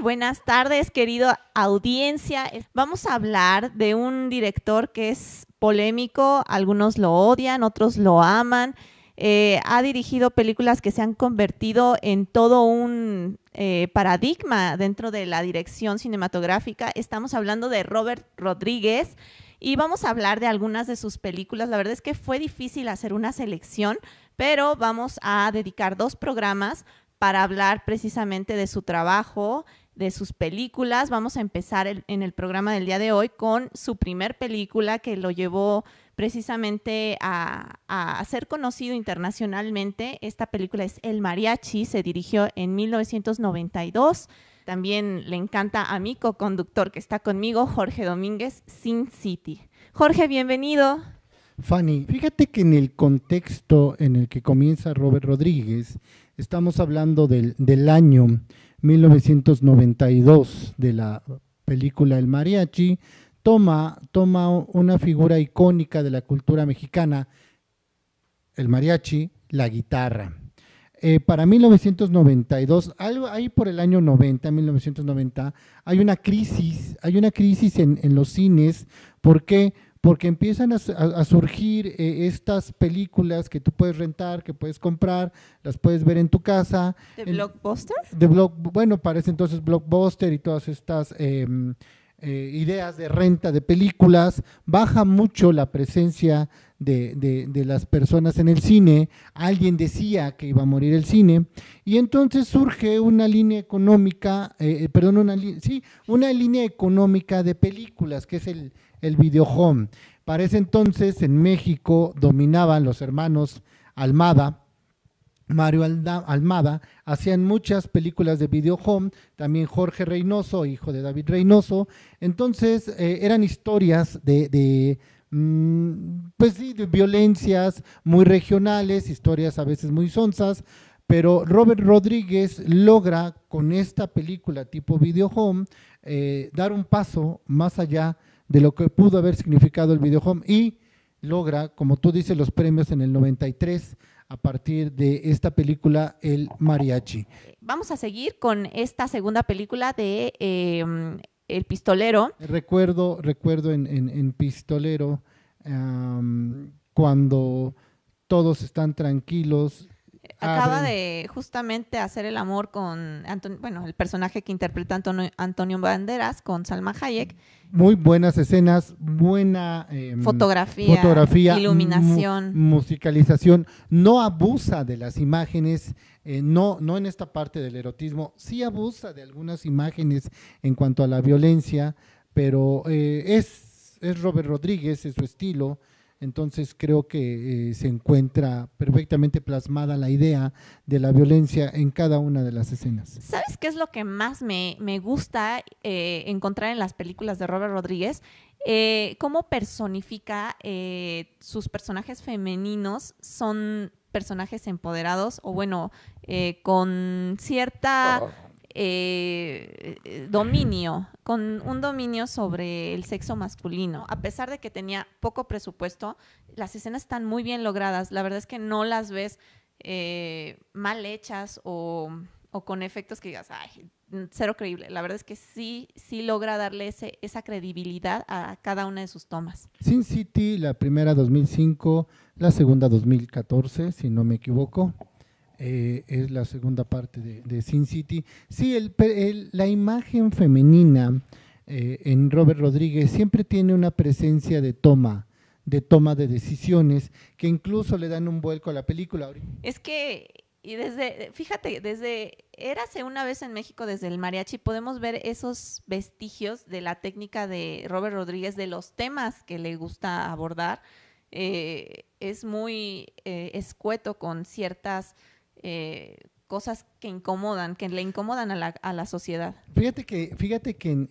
Buenas tardes, querido audiencia. Vamos a hablar de un director que es polémico, algunos lo odian, otros lo aman. Eh, ha dirigido películas que se han convertido en todo un eh, paradigma dentro de la dirección cinematográfica. Estamos hablando de Robert Rodríguez y vamos a hablar de algunas de sus películas. La verdad es que fue difícil hacer una selección, pero vamos a dedicar dos programas para hablar precisamente de su trabajo, de sus películas. Vamos a empezar en el programa del día de hoy con su primer película que lo llevó precisamente a, a, ser conocido internacionalmente. Esta película es El Mariachi, se dirigió en 1992. También le encanta a mi co-conductor que está conmigo, Jorge Domínguez, Sin City. Jorge, bienvenido. Fanny, fíjate que en el contexto en el que comienza Robert Rodríguez, estamos hablando del, del año 1992 de la película El Mariachi, toma, toma una figura icónica de la cultura mexicana, el mariachi, la guitarra. Eh, para 1992, algo ahí por el año 90, 1990, hay una crisis, hay una crisis en, en los cines, ¿por qué? Porque empiezan a, surgir eh, estas películas que tú puedes rentar, que puedes comprar, las puedes ver en tu casa. ¿De Blockbuster? De block, bueno, parece entonces Blockbuster y todas estas em, eh, ideas de renta de películas. Baja mucho la presencia de, las personas en el cine. Alguien decía que iba a morir el cine. Y entonces surge una línea económica, eh, perdón, una, sí, una línea económica de películas, que es el el videohome. Para ese entonces en México dominaban los hermanos Almada, Mario Almada, hacían muchas películas de videohome, también Jorge Reynoso, hijo de David Reynoso, entonces eh, eran historias de, pues sí, de violencias muy regionales, historias a veces muy sonsas, pero Robert Rodríguez logra con esta película tipo videohome eh, dar un paso más allá de lo que pudo haber significado el videohome y logra, como tú dices, los premios en el 93 a partir de esta película El Mariachi. Vamos a seguir con esta segunda película de em, El Pistolero. Recuerdo, recuerdo en, Pistolero cuando todos están tranquilos acaba de justamente hacer el amor con, bueno, el personaje que interpreta Antonio, Banderas con Salma Hayek. Muy buenas escenas, buena em, fotografía, iluminación. musicalización. No abusa de las imágenes, eh, no, no en esta parte del erotismo, sí abusa de algunas imágenes en cuanto a la violencia, pero eh, es, es Robert Rodríguez, es su estilo, entonces creo que eh, se encuentra perfectamente plasmada la idea de la violencia en cada una de las escenas. ¿Sabes qué es lo que más me, gusta eh, encontrar en las películas de Robert Rodríguez? Eh, cómo personifica sus personajes femeninos, son personajes empoderados o bueno, con cierta... Oh. Eh, eh, dominio, con un dominio sobre el sexo masculino. A pesar de que tenía poco presupuesto, las escenas están muy bien logradas. La verdad es que no las ves eh, mal hechas o, con efectos que digas, ay, cero creíble. La verdad es que sí, sí logra darle ese, esa credibilidad a cada una de sus tomas. Sin City, la primera 2005, la segunda 2014, si no me equivoco. Eh, es la segunda parte de, Sin City. Sí, el, la imagen femenina eh, en Robert Rodríguez siempre tiene una presencia de toma, de toma de decisiones, que incluso le dan un vuelco a la película. Es que, y desde, fíjate, desde Érase una vez en México, desde el mariachi, podemos ver esos vestigios de la técnica de Robert Rodríguez, de los temas que le gusta abordar. Eh, es muy escueto con ciertas eh, cosas que incomodan, que le incomodan a la, a la sociedad. Fíjate que, fíjate que en,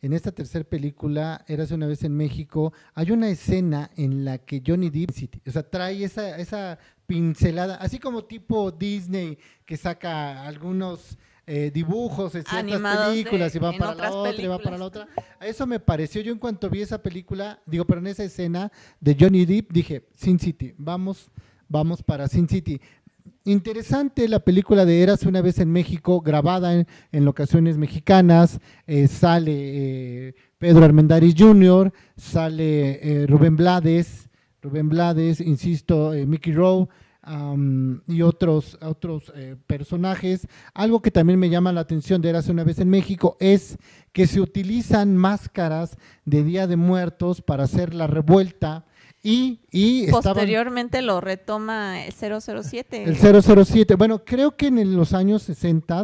en, esta tercera película, Érase una vez en México, hay una escena en la que Johnny Depp, o sea, trae esa, esa pincelada, así como tipo Disney que saca algunos eh, dibujos en ciertas películas y va para la otra y va para la otra. Eso me pareció, yo en cuanto vi esa película, digo, pero en esa escena de Johnny Depp dije, Sin City, vamos, vamos para Sin City interesante la película de Eras una vez en México, grabada en, locaciones mexicanas. Eh, sale eh, Pedro Armendáriz Jr., sale eh, Rubén Blades, Rubén Blades, insisto, Mickey Rowe. y otros, otros personajes. Algo que también me llama la atención de Eras una vez en México es que se utilizan máscaras de Día de Muertos para hacer la revuelta y, y Posteriormente lo retoma el 007. El 007. Bueno, creo que en los años 60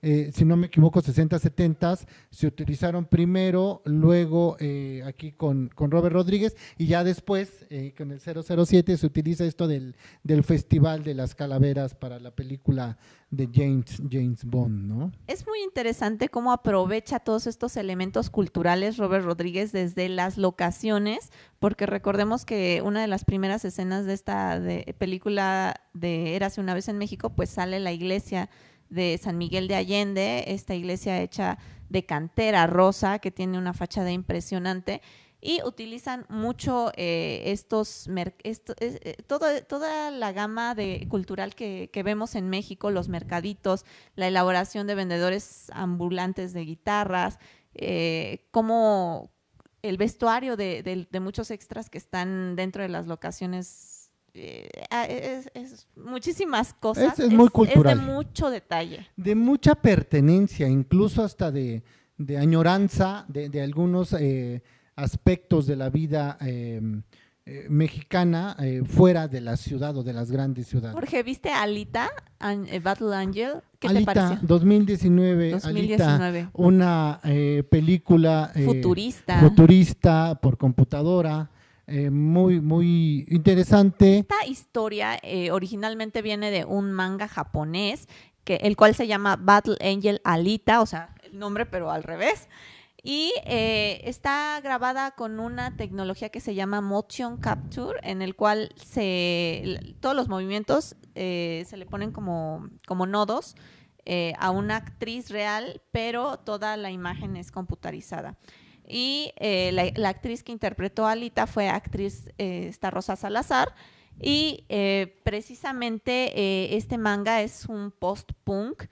eh, si no me equivoco, 60, 70, se utilizaron primero, luego eh, aquí con, con, Robert Rodríguez y ya después eh, con el 007 se utiliza esto del, del, Festival de las Calaveras para la película de James, James Bond, ¿no? Es muy interesante cómo aprovecha todos estos elementos culturales Robert Rodríguez desde las locaciones, porque recordemos que una de las primeras escenas de esta de película de Érase una vez en México, pues sale la iglesia de San Miguel de Allende, esta iglesia hecha de cantera rosa que tiene una fachada impresionante y utilizan mucho eh, estos, eh, toda la gama de, cultural que, vemos en México, los mercaditos, la elaboración de vendedores ambulantes de guitarras, eh, como el vestuario de, muchos extras que están dentro de las locaciones eh, ah, es, muchísimas cosas. Es, muy cultural. de mucho detalle. De mucha pertenencia, incluso hasta de, añoranza de, algunos eh, aspectos de la vida em, eh, mexicana fuera de la ciudad o de las grandes ciudades. Jorge, ¿viste Alita, Battle Angel? ¿Qué Alita, te pareció? 2019, 2019. Alita, una película futurista. futurista por computadora eh, muy, muy interesante. Esta historia eh, originalmente viene de un manga japonés, el cual se llama Battle Angel Alita, o sea, el nombre pero al revés. Y eh, está grabada con una tecnología que se llama Motion Capture, en el cual se, todos los movimientos se le ponen como, como nodos a una actriz real, pero toda la imagen es computarizada. Y eh, la, actriz que interpretó a Alita fue actriz eh, esta Rosa Salazar. Y eh, precisamente este manga es un post-punk.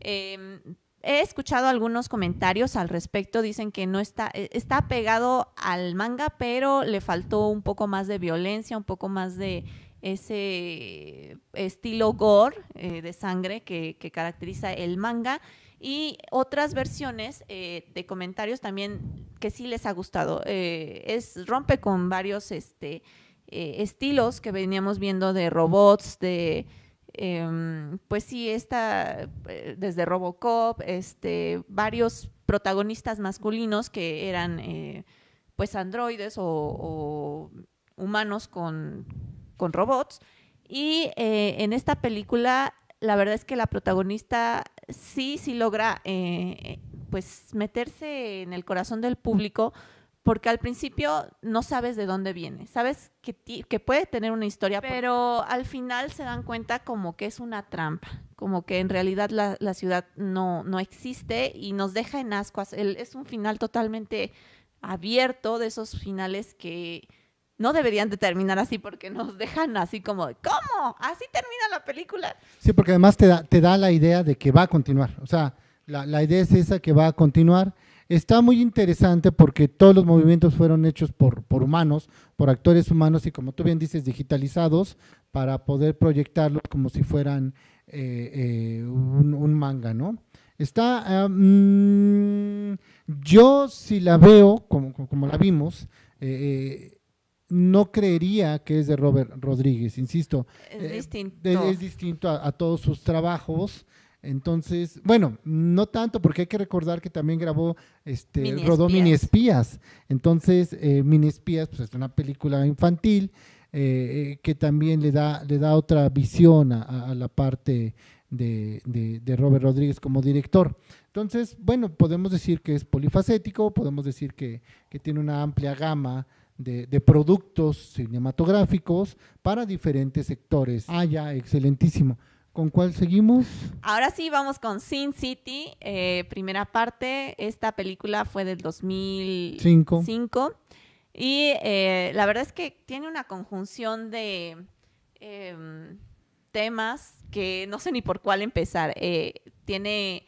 Em, he escuchado algunos comentarios al respecto, dicen que no está, está pegado al manga, pero le faltó un poco más de violencia, un poco más de ese estilo gore de sangre que caracteriza el manga y otras versiones eh, de comentarios también que sí les ha gustado. Eh, es rompe con varios este, eh, estilos que veníamos viendo de robots, de em, pues sí, esta desde Robocop, este, varios protagonistas masculinos que eran pues androides o, humanos con, con, robots. Y en esta película la verdad es que la protagonista sí, sí logra eh, pues meterse en el corazón del público porque al principio no sabes de dónde viene, sabes que, que, puede tener una historia, pero al final se dan cuenta como que es una trampa, como que en realidad la, la ciudad no, no existe y nos deja en ascuas. es un final totalmente abierto, de esos finales que no deberían de terminar así porque nos dejan así como, ¿cómo? ¿Así termina la película? Sí, porque además te da, te da la idea de que va a continuar. O sea, la, idea es esa que va a continuar. Está muy interesante porque todos los movimientos fueron hechos por, por humanos, por actores humanos y como tú bien dices, digitalizados para poder proyectarlos como si fueran eh, eh, un, manga, ¿no? Está, yo si la veo, como, como la vimos, eh, no creería que es de Robert Rodríguez, insisto. Es eh, distinto. Es, distinto a, todos sus trabajos. Entonces, bueno, no tanto porque hay que recordar que también grabó, este, rodó Mini Espías. Entonces, eh, Mini Espías, pues es una película infantil eh, que también le da, le da otra visión a, la parte de, de, Robert Rodríguez como director. Entonces, bueno, podemos decir que es polifacético, podemos decir que, que tiene una amplia gama de, productos cinematográficos para diferentes sectores. Ah, ya, excelentísimo. ¿Con cuál seguimos? Ahora sí, vamos con Sin City, eh, primera parte. Esta película fue del 2005. Y eh, la verdad es que tiene una conjunción de, em, temas que no sé ni por cuál empezar. Eh, tiene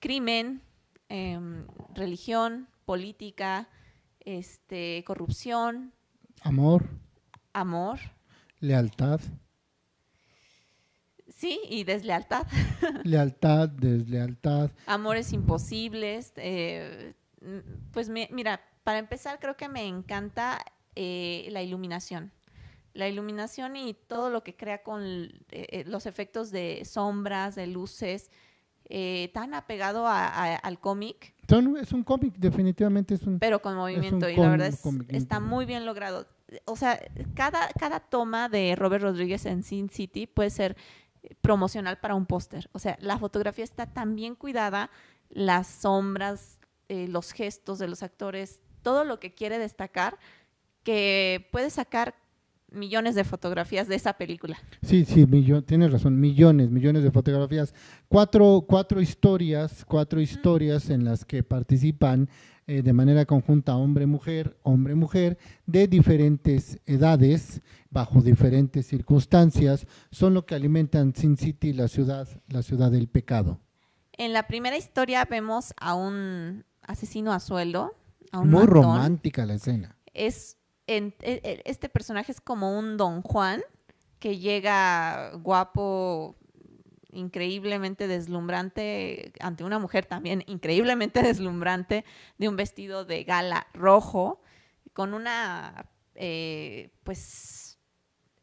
crimen, em, religión, política, este, corrupción, Amor, amor, lealtad, sí, y deslealtad. lealtad, deslealtad. Amores imposibles. eh, pues mi- mira, para empezar creo que me encanta eh, la iluminación. La iluminación y todo lo que crea con eh, los efectos de sombras, de luces, eh, tan apegado a- a- al cómic, es un cómic, definitivamente es un... pero con movimiento. y la verdad es- está muy bien logrado. O sea, cada, cada toma de Robert Rodríguez en Sin City puede ser promocional para un póster. O sea, la fotografía está tan bien cuidada, las sombras, eh, los gestos de los actores, todo lo que quiere destacar, que puede sacar millones de fotografías de esa película. Sí, sí, millo- tienes razón, millones, millones de fotografías. Cuatro, cuatro historias, cuatro historias en las que participan eh, de manera conjunta hombre-mujer, hombre-mujer, de diferentes edades, bajo diferentes circunstancias, son lo que alimentan Sin City, la ciudad, la ciudad del pecado. En la primera historia vemos a un asesino a sueldo, a un Muy matón. romántica la escena. es e- e- este personaje es como un Don Juan que llega guapo, increíblemente deslumbrante ante una mujer también increíblemente deslumbrante de un vestido de gala rojo con una eh, pues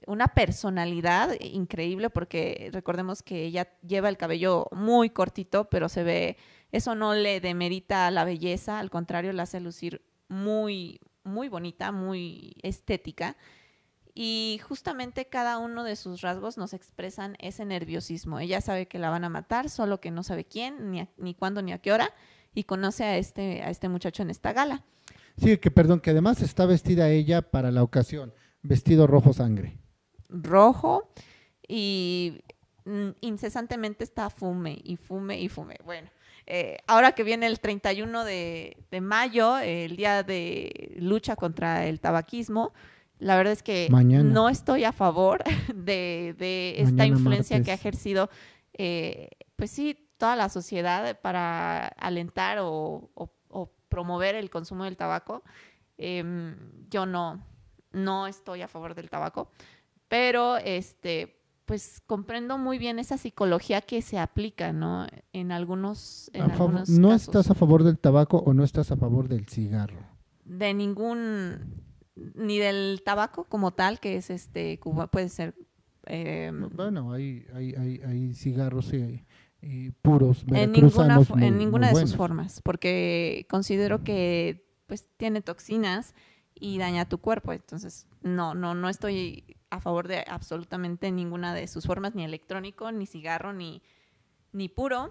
una personalidad increíble porque recordemos que ella lleva el cabello muy cortito pero se ve eso no le demerita la belleza al contrario la hace lucir muy muy bonita muy estética y justamente cada uno de sus rasgos nos expresan ese nerviosismo. Ella sabe que la van a matar, solo que no sabe quién, ni, a- ni cuándo, ni a qué hora, y conoce a este, a este muchacho en esta gala. Sí, que perdón, que además está vestida ella para la ocasión, vestido rojo sangre. Rojo y mm, incesantemente está fume y fume y fume. Bueno, eh, ahora que viene el 31 de, de mayo, el día de lucha contra el tabaquismo, la verdad es que Mañana. no estoy a favor de, de esta Mañana influencia que ha ejercido, eh, pues sí, toda la sociedad para alentar o, o- o promover el consumo del tabaco. Em, yo no, no estoy a favor del tabaco, pero este, pues comprendo muy bien esa psicología que se aplica, ¿no? En algunos, en algunos ¿No casos. estás a favor del tabaco o no estás a favor del cigarro? de ningún ni del tabaco como tal que es este Cuba puede ser eh, Bueno, hay, hay, hay, hay cigarros y, y puros en ninguna muy- en ninguna de sus formas porque considero que pues tiene toxinas y daña tu cuerpo entonces no no no estoy a favor de absolutamente ninguna de sus formas ni electrónico ni cigarro ni ni puro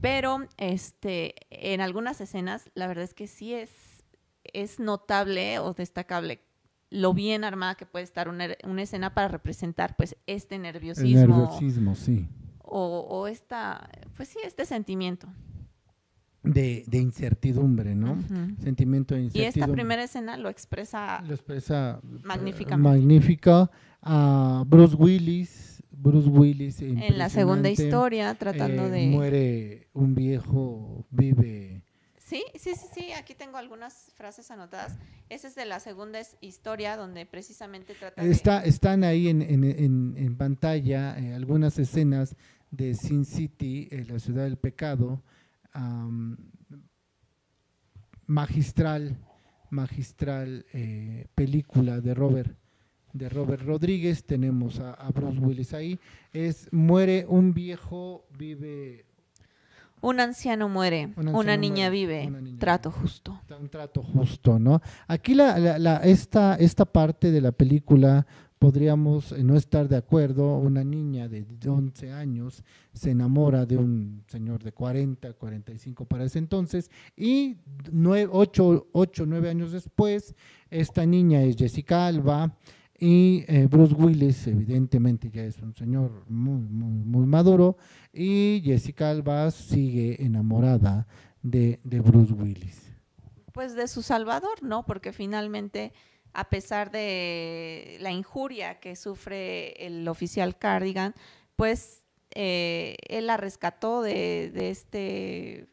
pero este en algunas escenas la verdad es que sí es es notable o destacable lo bien armada que puede estar una, una escena para representar pues este El nerviosismo nerviosismo, sí. o, o esta pues sí este sentimiento De, de incertidumbre, ¿no? Ujú. Sentimiento de y incertidumbre. esta primera escena lo expresa Lo expresa eh, Magníficamente. magnífica a Bruce Willis. Bruce Willis. en la segunda historia tratando Eh, de Muere un viejo, vive. sí sí sí sí aquí tengo algunas frases anotadas esa es de la segunda historia donde precisamente trata de Está, están ahí en, en- en- en pantalla eh, algunas escenas de Sin City, eh, la ciudad del pecado, magistral, magistral eh, película de Robert, de Robert Rodríguez. Tenemos a, a Bruce Willis ahí. Es muere un viejo, vive un anciano muere Un una niña muere, vive una niña trato vive. justo un trato justo, ¿no? Aquí la, la- la- esta, esta parte de la película podríamos eh, no estar de acuerdo. Una niña de 11 años se enamora de un señor de 40, 45 para ese entonces y 8, 8 9 años después, esta niña es Jessica Alba y eh, Bruce Willis evidentemente ya es un señor muy, muy, muy maduro y Jessica Alba sigue enamorada de, de Bruce Willis. pues de su salvador no porque finalmente a pesar de la injuria que sufre el oficial Cardigan, pues eh, él la rescató de, de este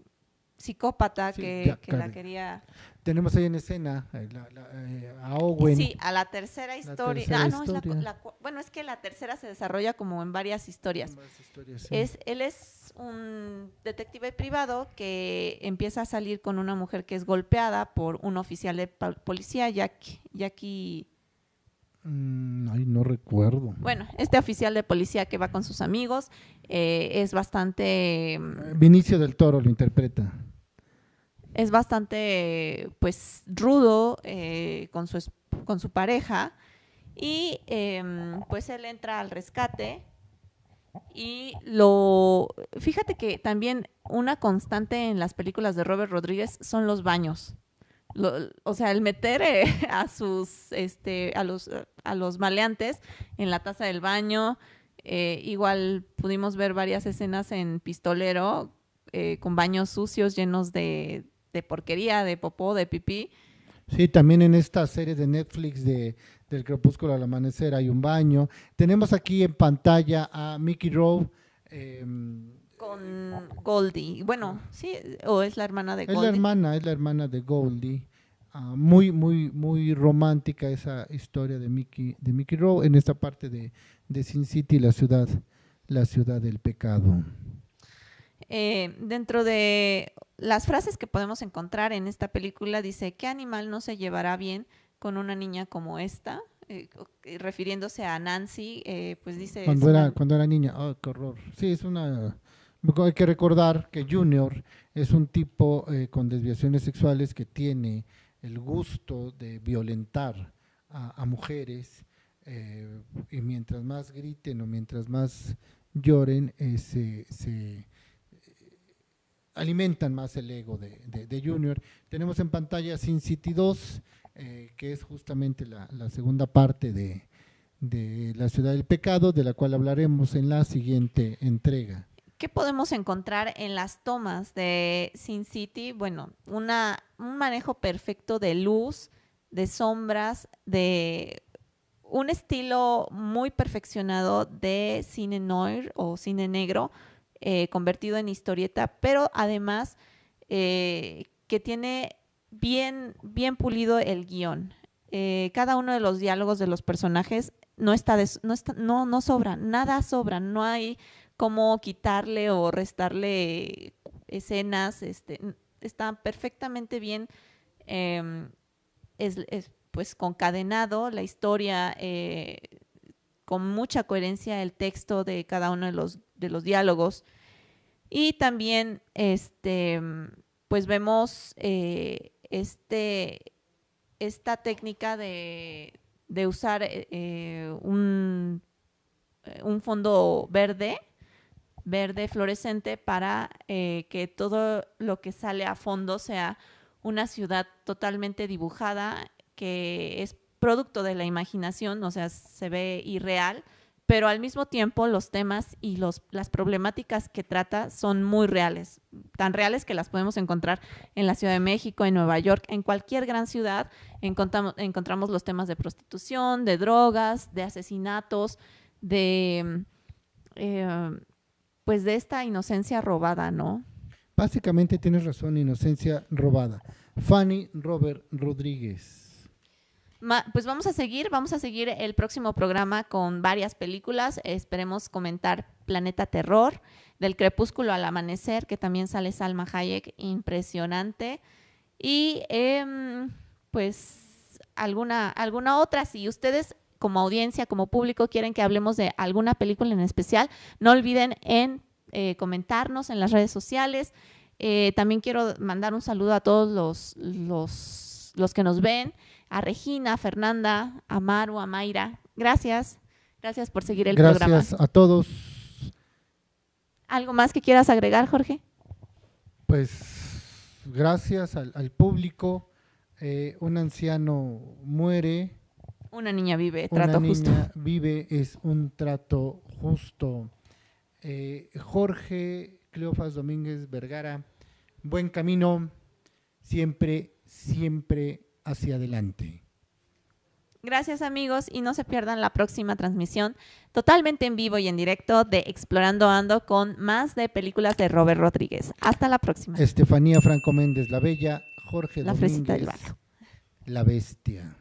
psicópata Sí, que, la quería Tenemos ahí en escena eh, la- la, eh, a Owen. Sí, a la tercera historia. tercera ah, no, es la bueno, es que la tercera se desarrolla como en varias historias. Ambas historias, sí. Es, él es un detective privado que empieza a salir con una mujer que es golpeada por un oficial de policía, Jack- Jackie. Mm, ay, no recuerdo. Bueno, este oficial de policía que va con sus amigos eh, es bastante. Eh, Vinicio del Toro lo interpreta. Es bastante pues rudo eh, con, su, con su pareja. Y em, pues él entra al rescate y lo fíjate que también una constante en las películas de Robert Rodríguez son los baños. O sea el meter eh, a sus este a los a los maleantes en la taza del baño eh, igual pudimos ver varias escenas en Pistolero con baños sucios llenos de, de porquería, de popó, de pipí. Sí, también en esta serie de Netflix de del crepúsculo al amanecer hay un baño. Tenemos aquí en pantalla a Mickey Rowe. eh, Con Goldie. Bueno, sí, o es la hermana de es la Goldie. hermana, es la hermana de Goldie. Ah, muy, muy, muy romántica esa historia de Mickey, de Mickey Rowe en esta parte de, de Sin City, la ciudad, la ciudad del pecado. Eh, dentro de las frases que podemos encontrar en esta película dice, ¿qué animal no se llevará bien con una niña como esta? Eh, eh, refiriéndose a Nancy, eh, pues dice... Cuando "Es era, una- cuando era niña, oh, qué horror. Sí, es una. Hay que recordar que Junior es un tipo con desviaciones sexuales que tiene el gusto de violentar a, a mujeres eh, y mientras más griten o mientras más lloren, se, se, alimentan más el ego de, Junior. Tenemos en pantalla Sin City 2, eh, que es justamente la, la segunda parte de, de La Ciudad del Pecado, de la cual hablaremos en la siguiente entrega. ¿Qué podemos encontrar en las tomas de Sin City? Bueno, una, un manejo perfecto de luz, de sombras, de un estilo muy perfeccionado de cine noir o cine negro eh, convertido en historieta, pero además eh, que tiene bien, bien pulido el guion. Eh, cada uno de los diálogos de los personajes no está, no, está no, no sobra, nada sobra, no hay cómo quitarle o restarle escenas, este, está perfectamente bien em, es, es, pues concadenado la historia, con mucha coherencia el texto de cada uno de los, de los diálogos. Y también, este, pues vemos eh, este, esta técnica de, de usar eh, eh, un, un fondo verde, verde fluorescente, para que todo lo que sale a fondo sea una ciudad totalmente dibujada, que es producto de la imaginación, o sea, se ve irreal, pero al mismo tiempo los temas y los, las problemáticas que trata son muy reales, tan reales que las podemos encontrar en la Ciudad de México, en Nueva York, en cualquier gran ciudad, encontramos, encontramos los temas de prostitución, de drogas, de asesinatos, de eh, pues de esta inocencia robada, ¿no? Básicamente tienes razón, inocencia robada. Fanny Robert Rodríguez. Pues vamos a seguir, vamos a seguir el próximo programa con varias películas. Esperemos comentar Planeta Terror, del crepúsculo al amanecer, que también sale Salma Hayek, impresionante. Y em, pues alguna, alguna otra, si ustedes como audiencia, como público, quieren que hablemos de alguna película en especial, no olviden en eh, comentarnos en las redes sociales. Eh, también quiero mandar un saludo a todos los, los, los que nos ven, a Regina, a Fernanda, a Maru, a Mayra. Gracias. Gracias por seguir el programa. Gracias a todos. ¿Algo más que quieras agregar, Jorge? Pues gracias al, al público. Eh, un anciano muere, Una niña vive, una trato niña justo. vive, es un trato justo. Eh, Jorge Cleofas Domínguez Vergara, buen camino, siempre, siempre hacia adelante. Gracias amigos y no se pierdan la próxima transmisión totalmente en vivo y en directo de Explorando Ando con más de películas de Robert Rodríguez. Hasta la próxima. Estefanía Franco Méndez, La Bella, Jorge La Domínguez, del. La Bestia.